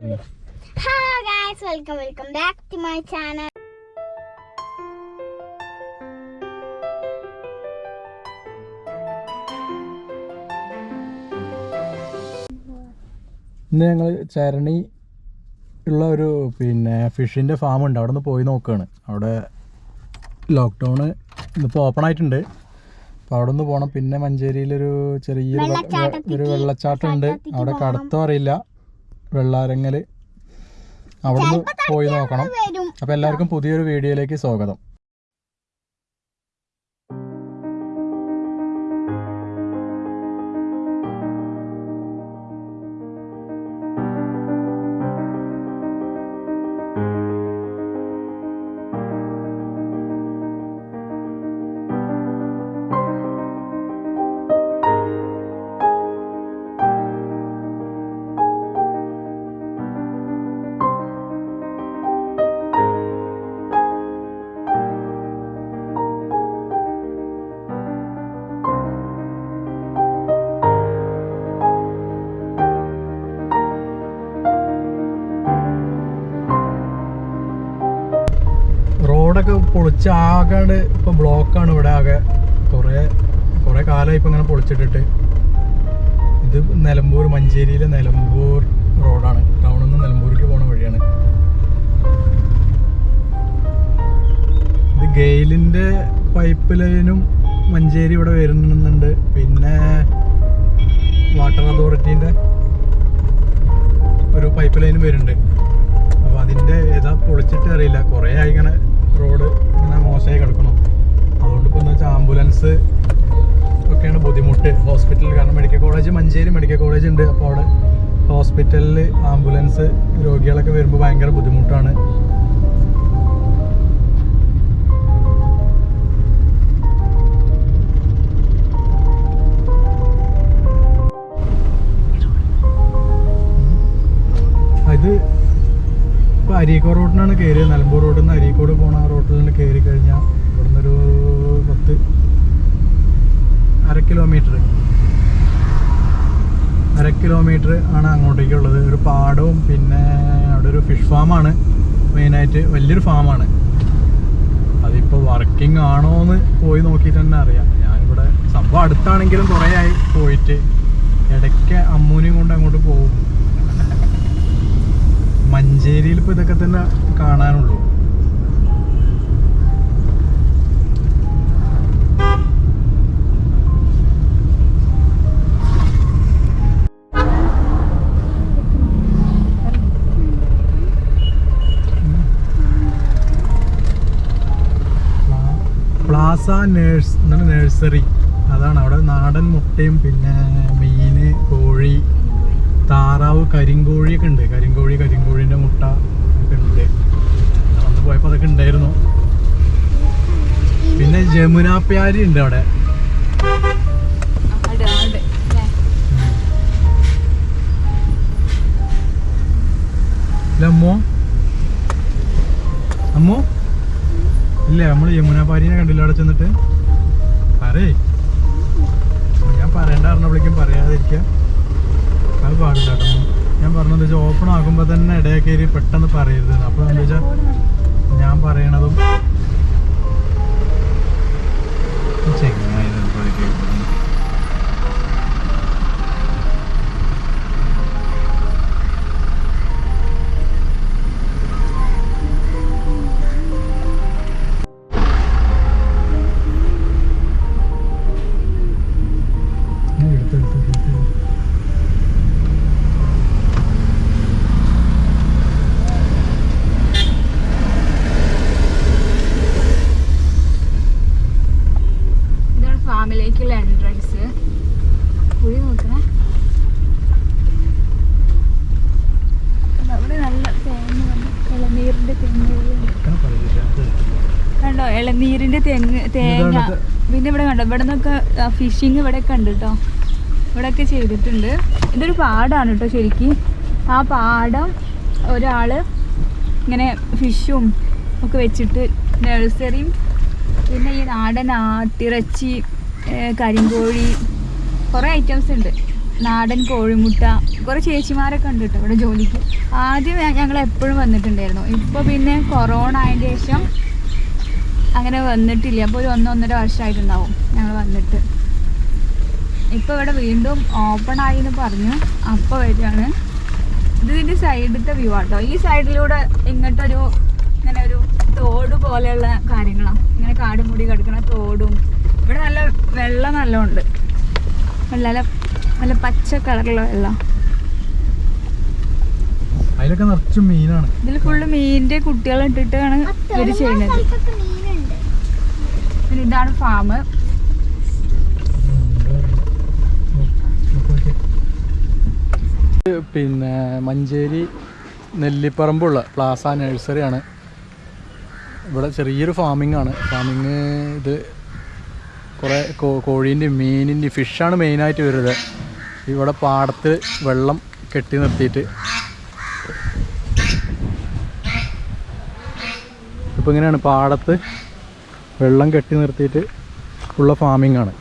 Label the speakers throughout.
Speaker 1: Hello guys welcome welcome back to my channel
Speaker 2: ഇന്ന് ഞങ്ങൾ ചരണി ഉള്ള ഒരു പിന്നെ ഫിഷിന്റെ ഫാം ഉണ്ട്. അവിടെ നിന്ന് പോയി നോക്കുകയാണ് അവിടെ ലോക്ക്ഡൗണ് ഇന്നിപ്പോൾ ഓപ്പൺ ആയിട്ടുണ്ട്. അപ്പോൾ അവിടെ നിന്ന് പോകണം പിന്നെ മഞ്ചേരിയിലൊരു ചെറിയൊരു ഒരു വെള്ളച്ചാട്ടം ഉണ്ട് അവിടെ കടത്തോ അറിയില്ല. വെള്ളാരങ്ങൽ അവിടെ നിന്ന് പോയി നോക്കണം. അപ്പോൾ എല്ലാവർക്കും പുതിയൊരു വീഡിയോയിലേക്ക് സ്വാഗതം. പൊളിച്ച് ആകാണ്ട് ബ്ലോക്ക് ബ്ലോക്കാണ് ഇവിടെ ആകെ. കുറേ കുറേ കാലമായി ഇപ്പൊ ഇങ്ങനെ പൊളിച്ചിട്ടിട്ട്. ഇത് നിലമ്പൂർ മഞ്ചേരിയിലെ നിലമ്പൂർ റോഡാണ്. ടൗണിൽ നിന്ന് നിലമ്പൂരിക്ക് പോണ വഴിയാണ്. ഇത് ഗെയിലിന്റെ പൈപ്പ് ലൈനും മഞ്ചേരി ഇവിടെ വരുന്നുണ്ട്. പിന്നെ വാട്ടർ അതോറിറ്റീന്റെ ഒരു പൈപ്പ് ലൈനും വരുന്നുണ്ട്. അപ്പോൾ അതിന്റെ ഏതാ പൊളിച്ചിട്ട് അറിയില്ല. കുറേ ആയി ഇങ്ങനെ ഒക്കെയാണ് ബുദ്ധിമുട്ട്. ഹോസ്പിറ്റലിൽ കാരണം medical college Manjeri medical college ഉണ്ട്. അപ്പോൾ അവിടെ ഹോസ്പിറ്റലിൽ ആംബുലൻസ് രോഗികളൊക്കെ വരുമ്പോൾ ഭയങ്കര ബുദ്ധിമുട്ടാണ്. ഇത് ഇപ്പോൾ അരീക്കോട് റോഡിനാണ് കയറിയത് നിലമ്പൂർ റോഡിൽ നിന്ന് അരീക്കോട് പോണ റോഡിൽ നിന്ന് കയറി കഴിഞ്ഞാൽ ഇവിടുന്ന് ഒരു പത്ത് അര കിലോമീറ്റർ അര കിലോമീറ്റർ ആണ് അങ്ങോട്ടേക്കുള്ളത്. ഒരു പാടവും പിന്നെ അവിടെ ഒരു ഫിഷ് ഫാമാണ് മെയിനായിട്ട് വലിയൊരു ഫാമാണ് അതിപ്പോൾ വർക്കിംഗ് ആണോ എന്ന് പോയി നോക്കിയിട്ട് തന്നെ അറിയാം. ഞാനിവിടെ സംഭവം അടുത്താണെങ്കിലും കുറേ ആയി പോയിട്ട് ഇടയ്ക്ക് അമ്മൂനെയും കൊണ്ട് അങ്ങോട്ട് പോകും. മഞ്ചേരിയിൽ ഇപ്പോൾ ഇതൊക്കെ തന്നെ കാണാനുള്ളൂ. പ്ലാസ നേഴ്സ് എന്നാണ് നഴ്സറി അതാണ് അവിടെ നാടൻ മുട്ടയും പിന്നെ മീന് കോഴി താറാവ് കരിങ്കോഴിയൊക്കെ ഉണ്ട്. കരിങ്കോഴി കരിങ്കോഴിന്റെ മുട്ട ഒക്കെ ഉണ്ട്. അന്ന് പോയപ്പോൾ അതൊക്കെ ഉണ്ടായിരുന്നു. പിന്നെ ജമുനാപ്യാരി ഉണ്ട് അവിടെ. ഇല്ല ഇല്ലേ നമ്മൾ യമുന പാരീനെ കണ്ടില്ല അവിടെ ചെന്നിട്ട്? പറയേ. ഞാൻ പറയണ്ട പറഞ്ഞപ്പോഴേക്കും പറയാതിരിക്കുക അത് പാടില്ല കേട്ടോ. ഞാൻ പറഞ്ഞത് വെച്ചാൽ ഓപ്പൺ ആകുമ്പോൾ തന്നെ ഇടയിൽ കയറി പെട്ടെന്ന് പറയരുത്. അപ്പോൾ എന്താ വെച്ചാൽ ഞാൻ പറയണതും
Speaker 3: കണ്ടോ? ഇളനീരിന്റെ തെങ്ങ് തേങ്ങ. പിന്നെ ഇവിടെ കണ്ടോ? ഇവിടെ നിന്നൊക്കെ ഫിഷിങ് ഇവിടെ ഒക്കെ ഉണ്ട് കേട്ടോ ഇവിടെയൊക്കെ ചെയ്തിട്ടുണ്ട്. ഇതൊരു പാടാണ് കേട്ടോ ശരിക്കും. ആ പാടം ഒരാൾ ഇങ്ങനെ ഫിഷും ഒക്കെ വെച്ചിട്ട് നഴ്സറിയും പിന്നെ ഈ നാടൻ ആട്ടിറച്ചി കരിങ്കോഴി കുറേ ഐറ്റംസ് ഉണ്ട്. നാടൻ കോഴിമുട്ട കുറേ ചേച്ചിമാരൊക്കെ ഉണ്ട് കേട്ടോ ഇവിടെ ജോലിക്ക്. ആദ്യം ഞങ്ങൾ എപ്പോഴും വന്നിട്ടുണ്ടായിരുന്നു. ഇപ്പോൾ പിന്നെ കൊറോണ ആയതിന് ശേഷം അങ്ങനെ വന്നിട്ടില്ല. അപ്പോൾ ഒരു ഒന്നൊന്നര വർഷമായിട്ടുണ്ടാവും ഞങ്ങൾ വന്നിട്ട്. ഇപ്പോൾ ഇവിടെ വീണ്ടും ഓപ്പൺ ആയി എന്ന് പറഞ്ഞു. അപ്പോൾ വരികയാണ്. ഇത് ഇതിന്റെ സൈഡിലത്തെ വ്യൂ ആട്ടോ. ഈ സൈഡിലൂടെ ഇങ്ങോട്ടൊരു ഇങ്ങനെ ഒരു തോട് പോലെയുള്ള കാര്യങ്ങളാണ് ഇങ്ങനെ കാട് മൂടി കിടക്കുന്ന തോടും. ഇവിടെ നല്ല വെള്ളം നല്ലോണ്ട്. നല്ല നല്ല പച്ച കളറുള്ള വെള്ളം. ഇതിൽ ഫുള്ള് മീനിന്റെ കുട്ടികളെ ഇട്ടിട്ടാണ് ഇവർ ചെയ്യുന്നത്. പിന്നെ ഇതാണ് ഫാം
Speaker 2: പിന്നെ മഞ്ചേരി നെല്ലിപ്പറമ്പുള്ള പ്ലാസ നഴ്സറിയാണ് ഇവിടെ ചെറിയൊരു ഫാമിംഗ് ആണ്. ഫാമിങ് ഇത് കുറേ കോ മീനിന്റെ ഫിഷാണ് മെയിനായിട്ട് വരുന്നത്. ഇവിടെ പാടത്ത് വെള്ളം കെട്ടി നിർത്തിയിട്ട്. ഇപ്പോൾ ഇങ്ങനെയാണ് പാടത്ത് വെള്ളം കെട്ടി നിർത്തിയിട്ട് ഉള്ള ഫാമിംഗ് ആണ്.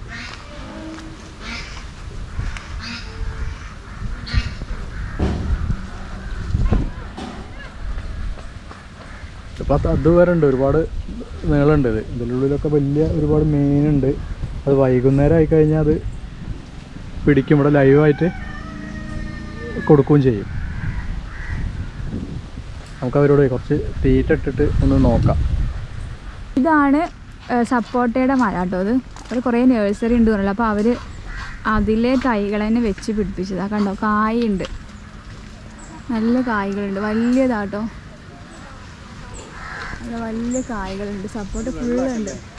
Speaker 2: ഇപ്പം അത് അതുവരെ ഉണ്ട് ഒരുപാട് നീളമുണ്ട് ഇത്. ഇതിന്റെ ഉള്ളിലൊക്കെ വലിയ ഒരുപാട് മീനുണ്ട്. അത് വൈകുന്നേരം ആയിക്കഴിഞ്ഞാൽ അത് പിടിക്കും ഇവിടെ ലൈവായിട്ട് കൊടുക്കുകയും ചെയ്യും. നമുക്ക് അവരോട് കുറച്ച് തീറ്റ ഇട്ടിട്ട് ഒന്ന് നോക്കാം.
Speaker 3: ഇതാണ് സപ്പോട്ടയുടെ മര കേട്ടോ അത്. അവർ കുറേ നേഴ്സറി ഉണ്ട് പറഞ്ഞല്ലോ. അപ്പോൾ അവർ അതിലെ തൈകൾ തന്നെ വെച്ച് പിടിപ്പിച്ചതാണ് കണ്ടോ? കായുണ്ട്. നല്ല കായ്കളുണ്ട്. വലിയതാട്ടോ. നല്ല വലിയ കായ്കളുണ്ട്. സപ്പോർട്ട് ഫുള്ളുണ്ട്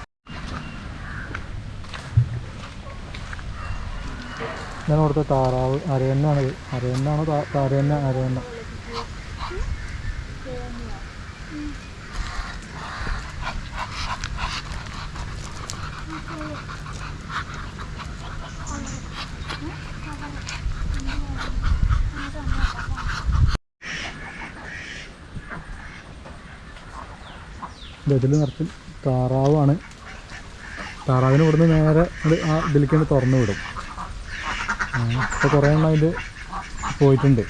Speaker 2: ഞാൻ അവിടുത്തെ താറാവ് അരയന്നാണ് അരയന്നാണോ അരയന്ന അരയന്ന ഇതിൽ നിറച്ച് താറാവാണ്. താറാവിന് ഇവിടുന്ന് നേരെ ആ ഇതിലേക്ക് തുറന്നു വിടും. ഇപ്പോൾ കുറേ എണ്ണം ഇത് പോയിട്ടുണ്ട്.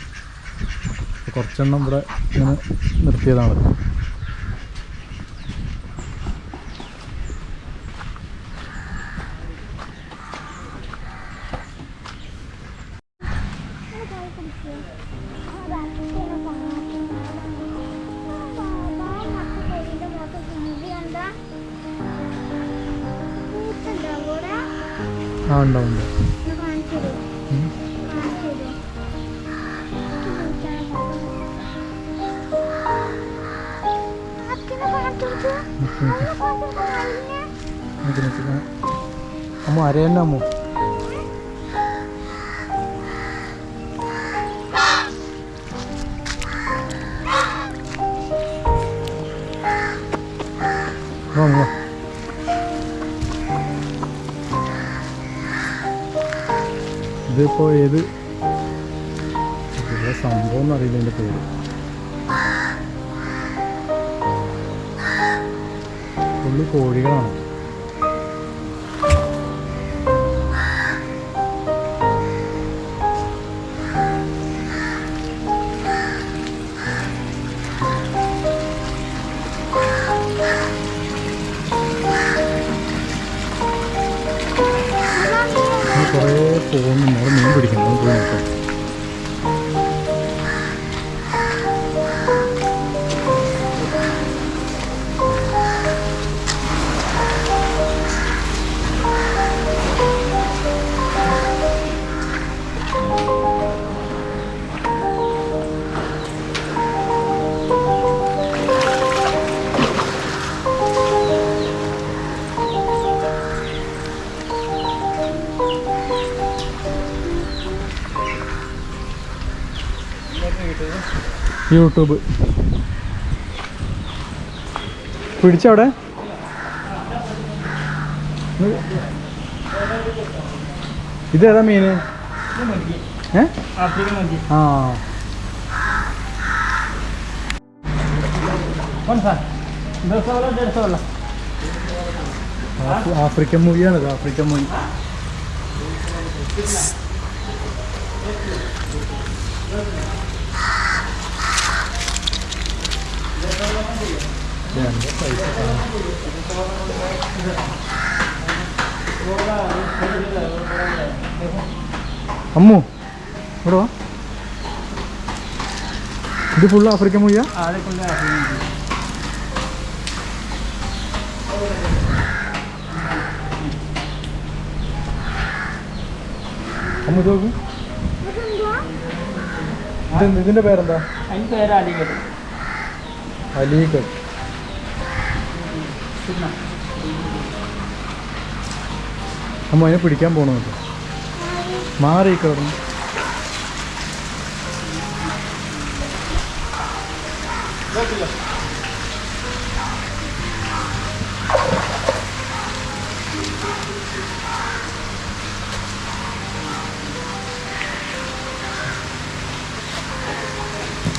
Speaker 2: കുറച്ചെണ്ണം ഇവിടെ ഇങ്ങനെ നിർത്തിയതാണ്. ആ ഇതിപ്പോ ഏത് സംഭവം എന്നറിയില്ല എന്റെ പേര്. ഫുള്ള് കോഴികളാണ്. യൂട്യൂബ് പിടിച്ചവിടെ ഇതേതാ മീന് ആ ആഫ്രി- ആഫ്രിക്കൻ മൂവിയാണത് ആഫ്രിക്കൻ മൂവി എന്താ പൈസ അമ്മു ഇവിടെ വാ ഇത് ഫുള്ള് ആഫ്രിക്കൻ മൊഴിയാ അമ്മു ഇത് നോക്കൂ. ഇതിന്റെ പേരെന്താ?
Speaker 4: അലിഗഡ്.
Speaker 2: അമ്മ അതിനെ പിടിക്കാൻ കേട്ടോ മാറി കിടന്നു.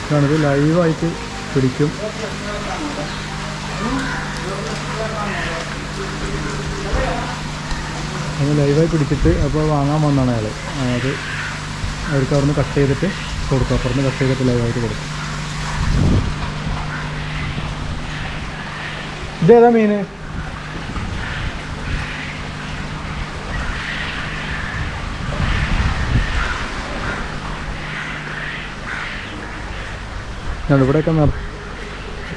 Speaker 2: ഇതാണിത് ലൈവായിട്ട് പിടിക്കും. അത് ലൈവായി പിടിച്ചിട്ട് അപ്പോൾ വാങ്ങാൻ വന്നാണ് അയാൾ. അത് അവർക്ക് അവിടുന്ന് കട്ട് ചെയ്തിട്ട് കൊടുക്കും അപ്പുറത്ത് കട്ട് ചെയ്തിട്ട് ലൈവായിട്ട് കൊടുക്കും ഇതേതാ മീന് ഞാൻ ഇവിടെയൊക്കെ നിർ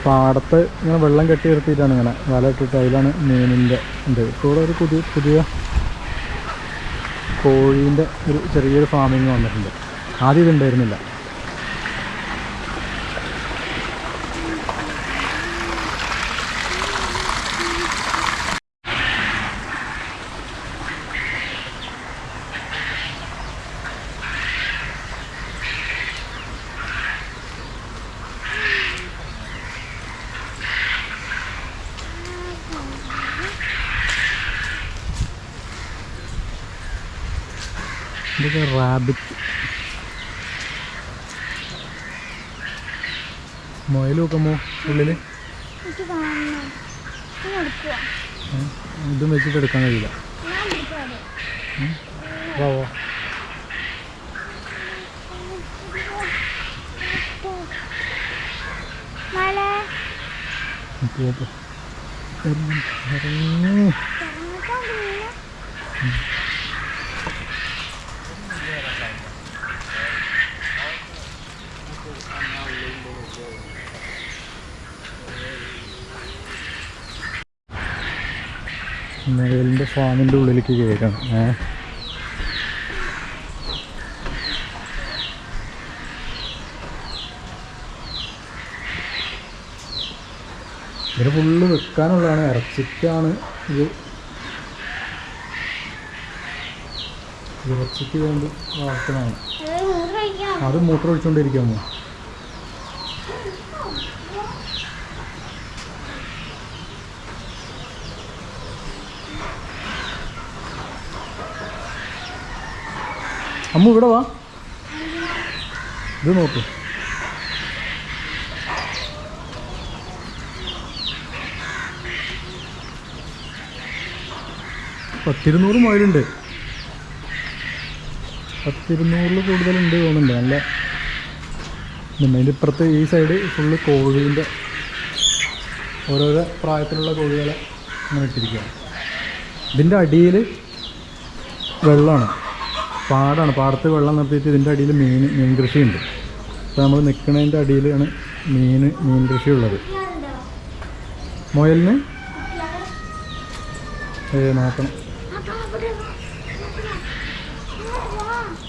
Speaker 2: പാടത്ത് ഇങ്ങനെ വെള്ളം കെട്ടി നിർത്തിയിട്ടാണ് ഇങ്ങനെ വല ഇട്ടിട്ട് അതിലാണ് മീനിന്റെ ഉണ്ട് ഇപ്പോൾ ഒരു പുതിയ പുതിയ കോഴീന്റെ ഒരു ചെറിയൊരു ഫാമിങ് വന്നിട്ടുണ്ട്. ആദ്യം ഇതുണ്ടായിരുന്നില്ല. ഇതൊക്കെ റാബിറ്റ്. മുയൽ നോക്കുമ്പോൾ ഉള്ളിൽ
Speaker 1: ഇത്
Speaker 2: ഇതും വെച്ചിട്ട് എടുക്കാൻ കഴിയില്ല.
Speaker 1: ഞാൻ കൊടുക്കാതെ
Speaker 2: വാ വാ.
Speaker 1: മഴ
Speaker 2: പോ, പോ. ഇറങ്ങ്, മുയലിന്റെ ഫാമിന്റെ ഉള്ളിലേക്ക് കയറണം ഏ? ഇതിന് ഫുള്ള് വെക്കാനുള്ളതാണ്. ഇറച്ചിക്കാണ് ഇത്. ഇറച്ചിക്ക് വേണ്ടി വളർത്തണമാണ്
Speaker 1: അത്
Speaker 2: മൂത്രം ഒഴിച്ചുകൊണ്ടിരിക്കാമോ അമ്മ ഇവിടെ വാ. ഇത് നോക്ക്. പത്തിരുന്നൂറ് മുയലുണ്ട്. പത്തിരുന്നൂറിൽ കൂടുതലുണ്ട് തോന്നുന്നുണ്ട്. നല്ല. അതിന്റെ ഇപ്പുറത്ത് ഈ സൈഡ് ഫുള്ള് കോഴീന്റെ ഓരോരോ പ്രായത്തിലുള്ള കോഴികളെ അങ്ങനെ ഇട്ടിരിക്കുകയാണ്. ഇതിന്റെ അടിയിൽ വെള്ളമാണ്. പാടാണ്. പാടത്ത് വെള്ളം നിർത്തിയിട്ട് ഇതിന്റെ അടിയിൽ മീൻ മീൻ കൃഷിയുണ്ട് അപ്പോൾ നമ്മൾ നിൽക്കുന്നതിന്റെ അടിയിലാണ് മീൻ മീൻ കൃഷി ഉള്ളത് മുയലിന്? ഏ നോക്കണം.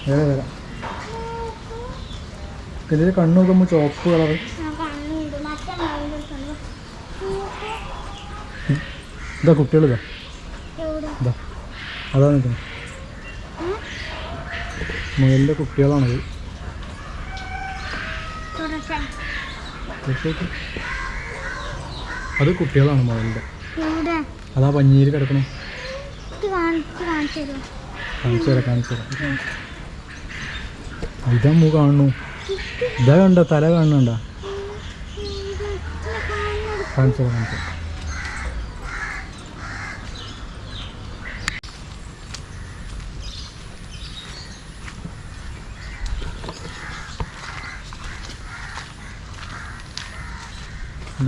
Speaker 2: വരാം ഇതിൽ കണ്ണു നോക്കുമ്പോൾ ചുവപ്പ് കളറ് ഇതാ കുട്ടികളിതാ. ഇതാ. അതാ നിൽക്കുന്നത് മുയലിന്റെ കുട്ടികളാണത്. അത് കുട്ടികളാണ്
Speaker 1: മുയലിന്റെ.
Speaker 2: അതാ പഞ്ഞീര് കിടക്കണം.
Speaker 1: കാണിച്ച്
Speaker 2: തരാം കാണിച്ചു തരാം. ഇതാ മൂ കാണുന്നു ഇതാ കണ്ട തല കാണുന്നുണ്ട കാണിച്ചു തരാം കാണിച്ചു തരാം.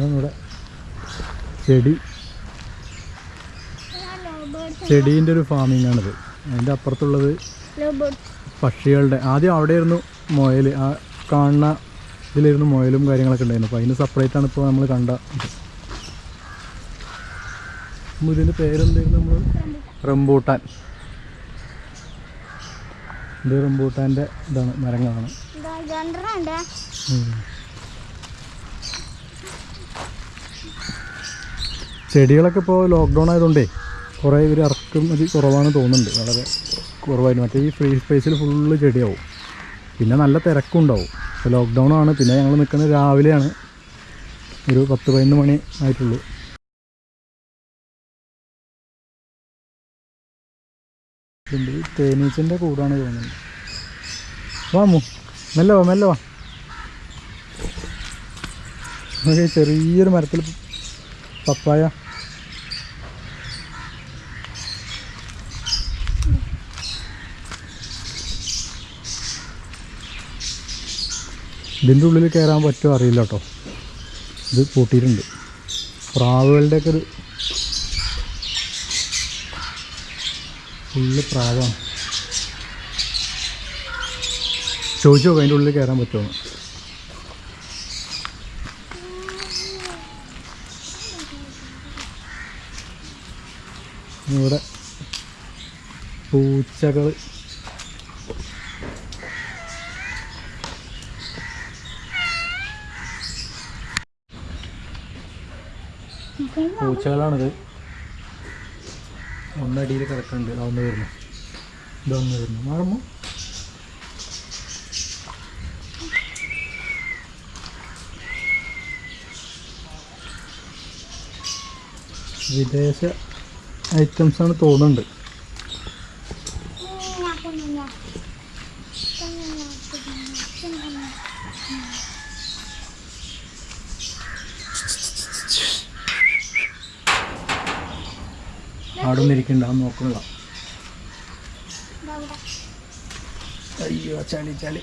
Speaker 2: ഇവിടെ ചെടി. ചെടീന്റെ ഒരു ഫാമിംഗ് ആണിത് അതിന്റെ അപ്പുറത്തുള്ളത് പക്ഷികളുടെ ആദ്യം ഇരുന്നു മുയൽ ആ കാണുന്ന ഇതിലായിരുന്നു മുയലും കാര്യങ്ങളൊക്കെ ഉണ്ടായിരുന്നു. അപ്പോൾ അതിന് സെപ്പറേറ്റ് ആണ് ഇപ്പോൾ നമ്മൾ കണ്ട ഇതിന്റെ പേരെന്തായിരുന്നു നമ്മൾ റംബൂട്ടാൻ. ഇത് റംബൂട്ടാന്റെ ഇതാണ് മരങ്ങളാണ്
Speaker 1: ഇതാ രണ്ടെണ്ണം ഉണ്ട്
Speaker 2: ഉം. ചെടികളൊക്കെ ഇപ്പോൾ ലോക്ക്ഡൗൺ ആയതുകൊണ്ടേ കുറേ ഇവർ ഇറക്കുമതി കുറവാണ് തോന്നുന്നുണ്ട്. വളരെ കുറവായിരുന്നു. മറ്റേ ഈ ഫ്രീ സ്പേസിൽ ഫുള്ള് ചെടിയാവും. പിന്നെ നല്ല തിരക്കും ഉണ്ടാവും. ഇപ്പോൾ ലോക്ക്ഡൗൺ ആണ്. പിന്നെ ഞങ്ങൾ നിൽക്കുന്നത് രാവിലെയാണ്. ഒരു പത്ത് പതിനൊന്ന് മണി ആയിട്ടുള്ളൂ. തേനീച്ചന്റെ കൂടാണ് തോന്നുന്നത്. വാമു മെല്ലവാ മെല്ലെ വാ മെല്ലെ വാ. നമുക്ക് ചെറിയൊരു മരത്തിൽ പപ്പായ. ഇതിന്റെ ഉള്ളിൽ കയറാൻ പറ്റുമോ അറിയില്ല കേട്ടോ. ഇത് പൂട്ടിയിട്ടുണ്ട്. പ്രാവുകളുടെയൊക്കെ ഒരു ഫുള്ള് പ്രാവാണ്. ചോദിച്ചു നോക്കാം അതിന്റെ ഉള്ളിൽ കയറാൻ പറ്റുമോ ഇവിടെ പൂച്ചകൾ പൂച്ചകളാണിത്. ഒന്നടിയിൽ കിടക്കുന്നുണ്ട് അതൊന്ന് വരുന്നു. ഇതൊന്ന് വരുന്നു. മാറുമ്പോ വിദേശ ഐറ്റംസ് ആണ് തോന്നുന്നുണ്ട്. അവിടെ ഇരിക്കണ്ട നോക്കണ്ട അയ്യോ ചളി ചളി.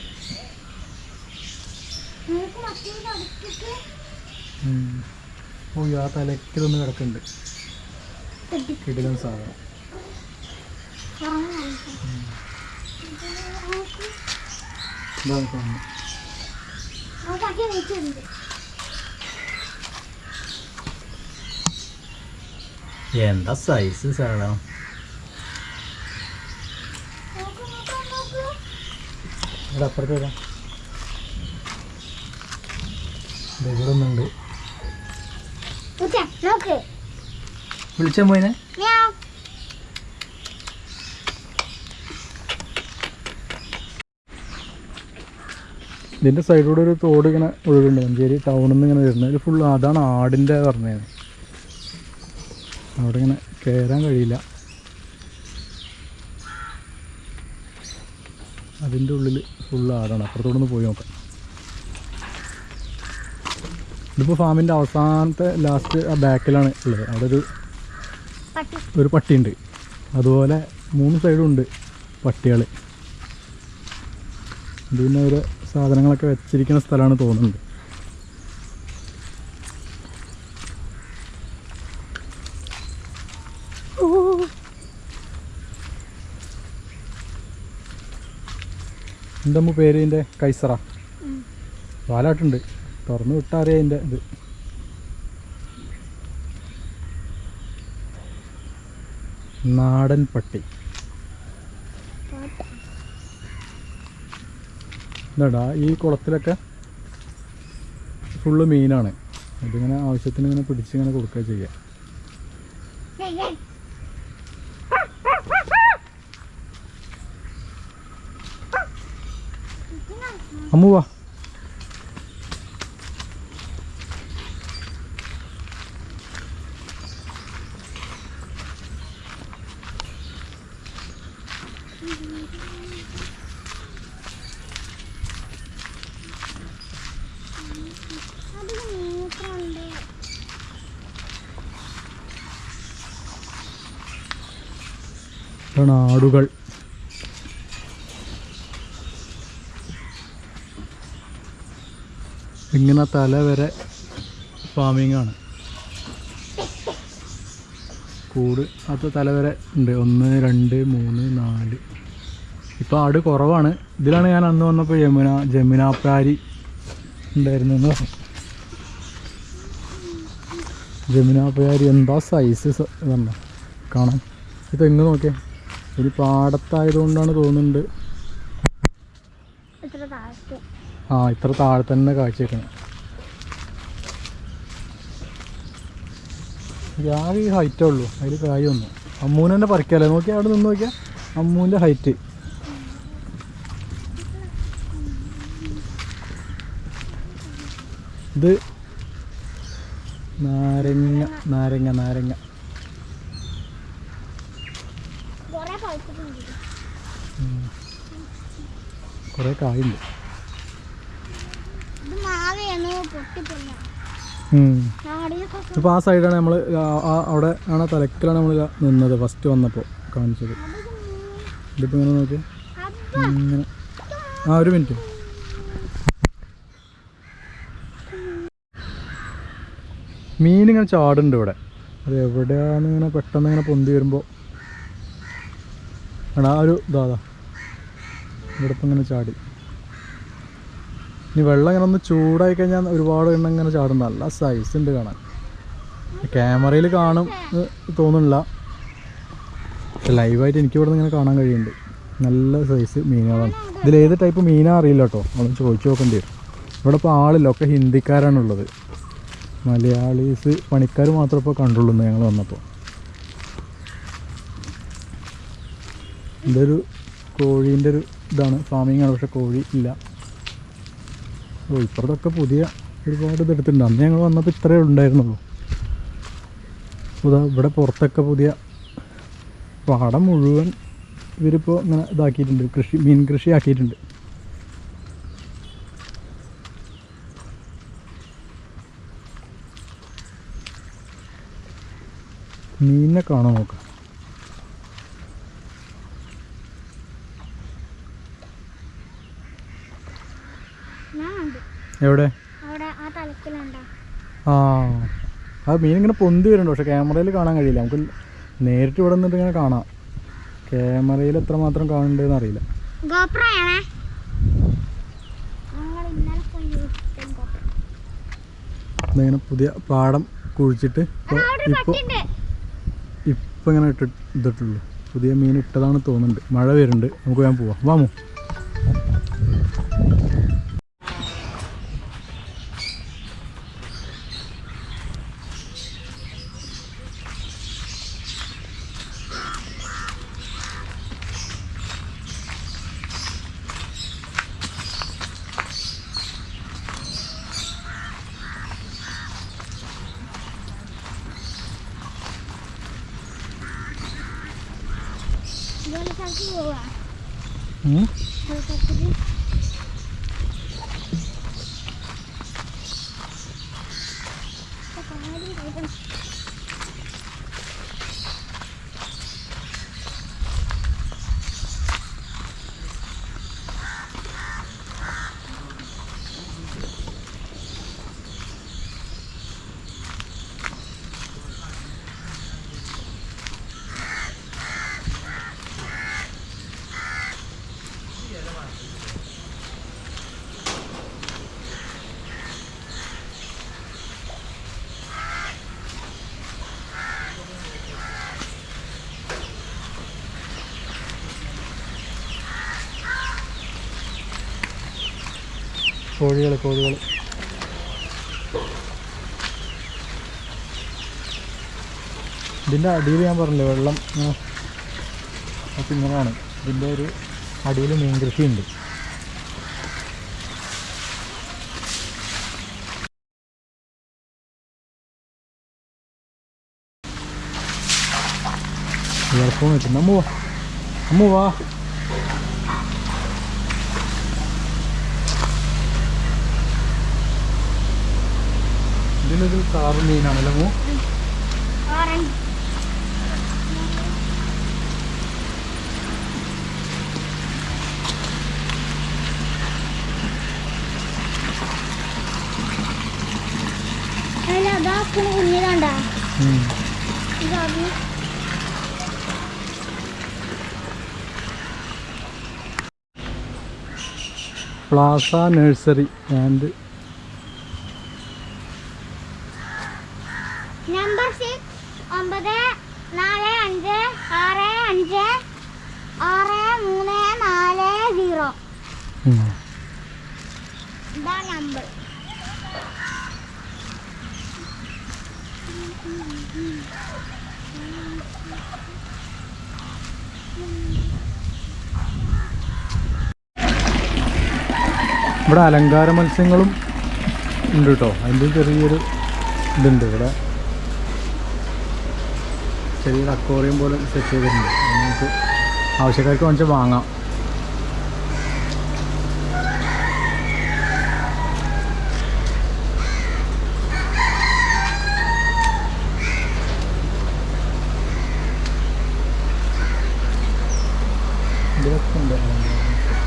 Speaker 2: ഓ ആ തലക്കിലൊന്ന് കിടക്കുന്നുണ്ട്. കിടിലൻ സാധനം. എന്താ സൈസ് സാധനം?
Speaker 1: നോക്ക് നോക്ക് നോക്ക്
Speaker 2: ഇവിടെ അപ്പുറത്ത് വരാം. ഇവിടെ ഒന്നുണ്ട്.
Speaker 1: നോക്ക്.
Speaker 2: വിളിച്ചാൽ പോയിനെ
Speaker 1: ഇതിന്റെ
Speaker 2: ഇതിന്റെ സൈഡിലൂടെ ഒരു തോട് ഇങ്ങനെ ഒഴുകുന്നുണ്ട്. മഞ്ചേരി ടൗണിൽ നിന്ന് ഇങ്ങനെ വരുന്നത്. ഫുൾ അതാണ് ആടിന്റെ പറഞ്ഞത്. അവിടെ ഇങ്ങനെ കയറാൻ കഴിയില്ല. അതിന്റെ ഉള്ളിൽ ഫുൾ ആടാണ്. അപ്പുറത്തോടെ ഒന്ന് പോയി നോക്കാം. ഇതിപ്പോൾ ഫാമിന്റെ അവസാനത്തെ ലാസ്റ്റ് ആ ബാക്കിലാണ് ഉള്ളത്. അവിടെ ഒരു ഒരു പട്ടിയുണ്ട്. അതുപോലെ മൂന്ന് സൈഡും ഉണ്ട് പട്ടികൾ പിന്നെ ഒരു സാധനങ്ങളൊക്കെ വെച്ചിരിക്കുന്ന സ്ഥലമാണ്
Speaker 1: തോന്നുന്നത്.
Speaker 2: എന്താ പേര്? ഇതിന്റെ കൈസറ.
Speaker 1: വാലാട്ടുണ്ട്
Speaker 2: പാലാട്ടുണ്ട്. തുറന്നു വിട്ടാറിയ ഇത്. നാടൻ പട്ടി എന്താടാ ഈ കുളത്തിലൊക്കെ ഫുള്ള് മീനാണ്. അതിങ്ങനെ ആവശ്യത്തിന് ഇങ്ങനെ പിടിച്ചിങ്ങനെ കൊടുക്കുക ചെയ്യാം.
Speaker 1: ഏയ്, ഏയ്.
Speaker 2: അമ്മു വാ
Speaker 1: അതിന് മൂത്രമുണ്ട്
Speaker 2: ആടുകൾ ഇങ്ങനെ തല വരെ ഫാമിംഗ് ആണ്. കൂട് അത് തല വരെ ഉണ്ട്. ഒന്ന് രണ്ട് മൂന്ന് നാല്. ഇപ്പോൾ ആട് കുറവാണ്. ഇതിലാണ് ഞാൻ അന്ന് വന്നപ്പോൾ യമുന ജമുനാപ്രാരി ഉണ്ടായിരുന്നു എന്ന് പറഞ്ഞു ജമുനാപ്രാരി എന്താ സൈസ് ഇതല്ല കാണാം. ഇത് എങ്ങ് നോക്കിയേ. ഇത് പാടത്തായതുകൊണ്ടാണ് തോന്നുന്നുണ്ട്. ആ ഇത്ര താഴെ തന്നെ കാഴ്ച വെക്കണം ഞാൻ ഈ ഹൈറ്റേ ഉള്ളൂ. അതിൽ കായൊന്നും അമ്മൂന് അമ്മൂനെ തന്നെ പറിക്കാല്ലേ? നോക്കിയാൽ അവിടെ നിന്ന് നോക്കിയാൽ അമ്മൂന്റെ ഹൈറ്റ് ഇത് നാരങ്ങ നാരങ്ങ നാരങ്ങ
Speaker 1: കുറെ പഴുത്തിട്ടുണ്ട്
Speaker 2: കുറേ കായുണ്ട് ഇപ്പോൾ ആ സൈഡാണ് നമ്മൾ അവിടെ ആണ് തലക്കിലാണ് നമ്മൾ നിന്നത് ഫസ്റ്റ് വന്നപ്പോൾ കാണിച്ചത്. ഇതിപ്പോൾ ഇങ്ങനെ നോക്കി ഇങ്ങനെ. ആ ഒരു മിനിറ്റ്. മീൻ ഇങ്ങനെ ചാടുണ്ട് ഇവിടെ. അത് എവിടെയാണ് ഇങ്ങനെ പെട്ടെന്ന് ഇങ്ങനെ പൊന്തി വരുമ്പോൾ എടാ ആ ഒരു ഇതാ. അതാ ഇവിടെ ഇപ്പം ഇങ്ങനെ ചാടി. ഇനി വെള്ളം ഇങ്ങനെ ഒന്ന് ചൂടായി കഴിഞ്ഞാൽ ഒരുപാട് എണ്ണം ഇങ്ങനെ ചാടും. നല്ല സൈസ് ഉണ്ട് കാണാൻ. ക്യാമറയിൽ കാണും തോന്നുന്നില്ല. ലൈവായിട്ട് എനിക്ക് ഇവിടെ ഇങ്ങനെ കാണാൻ കഴിയുന്നുണ്ട്. നല്ല സൈസ് മീനുകളാണ്. ഇതിൽ ഏത് ടൈപ്പ് മീനാ അറിയില്ല കേട്ടോ. ഒന്ന് ചോദിച്ചു നോക്കേണ്ടി വരും. ഇവിടെ ഇപ്പോൾ ആളില്ല. ഒക്കെ ഹിന്ദിക്കാരാണുള്ളത്. മലയാളീസ് പണിക്കാർ മാത്രം ഇപ്പോൾ കണ്ടുള്ളൂ ഞങ്ങൾ വന്നപ്പോൾ ഇതൊരു കോഴീന്റെ ഒരു ഇതാണ്. ഫാമിങ്ങാണ്. പക്ഷെ കോഴി ഇല്ല. ഓ ഇപ്പുറത്തൊക്കെ പുതിയ ഒരുപാട് ഇതെടുത്തിട്ടുണ്ട് അന്ന് ഞങ്ങൾ വന്നപ്പോൾ ഇത്രയേ ഉണ്ടായിരുന്നുള്ളൂ. അതാ ഇവിടെ പുറത്തൊക്കെ പുതിയ പാടം മുഴുവൻ ഇവരിപ്പോൾ ഇങ്ങനെ ഇതാക്കിയിട്ടുണ്ട്. കൃഷി മീൻ കൃഷി ആക്കിയിട്ടുണ്ട്. മീനിനെ കാണാൻ നോക്കാം
Speaker 1: ഞാൻ ഉണ്ട്
Speaker 2: എവിടെ?
Speaker 1: ആ അത്
Speaker 2: ആ. മീൻ ഇങ്ങനെ പൊന്തി വരുന്നുണ്ട്. പക്ഷെ ക്യാമറയിൽ കാണാൻ കഴിയില്ല. നമുക്ക് നേരിട്ട് ഇവിടെ നിന്നിട്ട് ഇങ്ങനെ കാണാം. ക്യാമറയിൽ
Speaker 1: എത്ര മാത്രം കാണണ്ടെന്ന് അറിയില്ല
Speaker 2: ഇങ്ങനെ പുതിയ പാടം കുഴിച്ചിട്ട് ഇപ്പോൾ
Speaker 1: ഇപ്പൊ
Speaker 2: ഇപ്പോൾ ഇങ്ങനെ ഇട്ട് ഇട്ടിട്ടുള്ളൂ. പുതിയ മീൻ ഇട്ടതാണ് തോന്നുന്നുണ്ട്. മഴ വരുന്നുണ്ട്. നമുക്ക് ഞാൻ പോവാം. വാമോ കോഴികൾ കോഴികൾ ഇതിന്റെ അടിയിൽ ഞാൻ പറഞ്ഞില്ലേ വെള്ളം അപ്പം ഇങ്ങനെയാണ്. ഇതിന്റെ ഒരു അടിയിൽ മീൻ കൃഷിയുണ്ട് ഇയർഫോൺ വെച്ചിട്ടുണ്ട്. അമ്മുവാ വാ. അമ്മു വാ. ഇതിലൊരു കാറ് മീനാണല്ലോ ഉം. പ്ലാസ നഴ്സറി ആൻഡ് ഇവിടെ അലങ്കാര മത്സ്യങ്ങളും ഉണ്ട് കേട്ടോ. അതിന്റെ ചെറിയൊരു ഇതുണ്ട്. ഇവിടെ ചെറിയൊരു അക്കോറിയം പോലെ സെറ്റ് ചെയ്തിട്ടുണ്ട്. നമുക്ക് ആവശ്യക്കാർക്ക് വാങ്ങിച്ചാൽ വാങ്ങാം ഇതിലൊക്കെ ഉണ്ട് അലങ്കാര മത്സ്യം.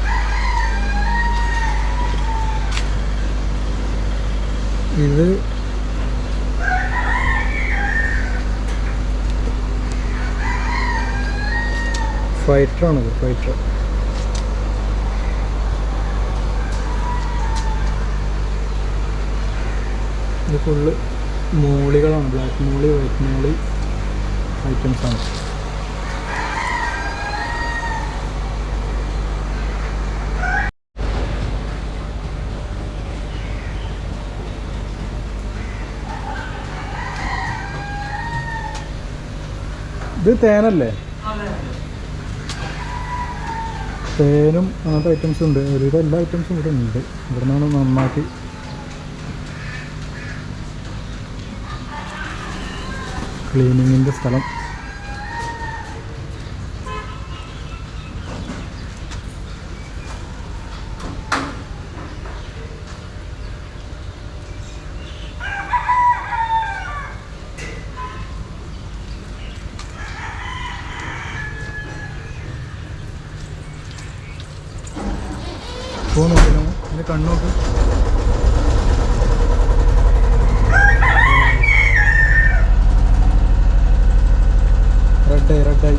Speaker 2: ഇത് ഫൈറ്ററാണിത് ഫൈറ്റർ. ഇത് ഫുള്ള് മൂളികളാണ് ബ്ലാക്ക് മൂളി വൈറ്റ് മൂളി ഐറ്റംസ് ആണ്. ഇത് തേനല്ലേ? തേനും അങ്ങനത്തെ ഐറ്റംസ് ഉണ്ട്. ഒരുവിധം എല്ലാ ഐറ്റംസും ഇവിടെ ഉണ്ട്. ഇവിടെ നിന്നാണ് നന്നാക്കി ക്ലീനിങ്ങിന്റെ സ്ഥലം. ഇപ്പോൾ നോക്കിയാൽ എന്റെ കണ്ണോട്ട് റെഡായി റെഡായി